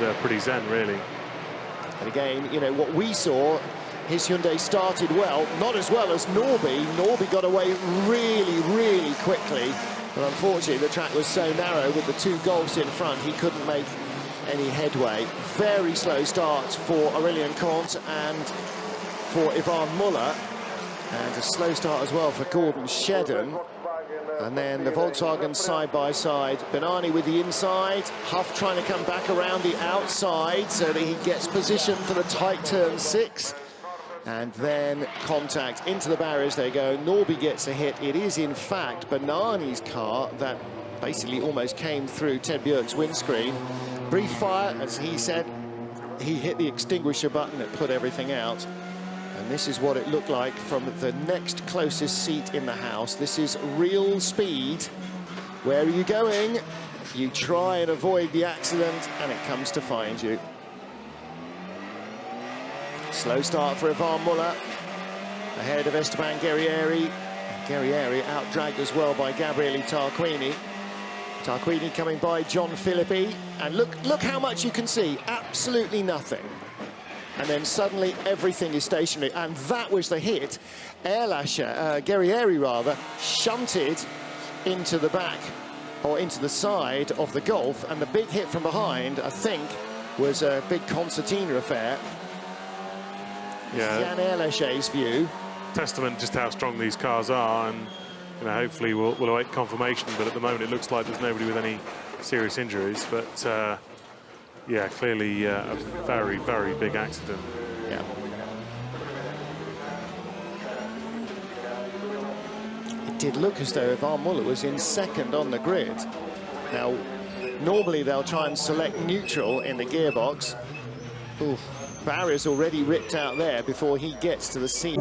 uh, pretty zen, really. And again, you know, what we saw, his Hyundai started well, not as well as Norby. Norby got away really, really quickly. But unfortunately, the track was so narrow with the two Golfs in front, he couldn't make any headway. Very slow start for Aurelien Comte and for Yvan Muller. And a slow start as well for Gordon Shedden. And then the Volkswagen side by side. Bennani with the inside. Huff trying to come back around the outside so that he gets position for the tight turn six. And then contact into the barriers they go. Norby gets a hit. It is, in fact, Bennani's car that basically almost came through Thed Björk's windscreen. Brief fire, as he said. He hit the extinguisher button that put everything out. And this is what it looked like from the next closest seat in the house. This is real speed. Where are you going? You try and avoid the accident, and it comes to find you. Slow start for Yvan Muller. Ahead of Esteban Guerrieri. Guerrieri out-dragged as well by Gabriele Tarquini. Tarquini coming by John Filippi. And look, look how much you can see. Absolutely nothing and then suddenly everything is stationary. And that was the hit. Ehrlacher, uh, Guerrieri rather, shunted into the back or into the side of the Golf. And the big hit from behind, I think, was a big concertina affair. Yeah. Yann Ehrlacher's view. Testament just how strong these cars are. And you know, hopefully we'll, we'll await confirmation. But at the moment, it looks like there's nobody with any serious injuries. But uh, yeah, clearly uh, a very, very big accident. Yeah. It did look as though Yvan Muller was in second on the grid. Now, normally they'll try and select neutral in the gearbox. Ooh, barriers already ripped out there before he gets to the seat.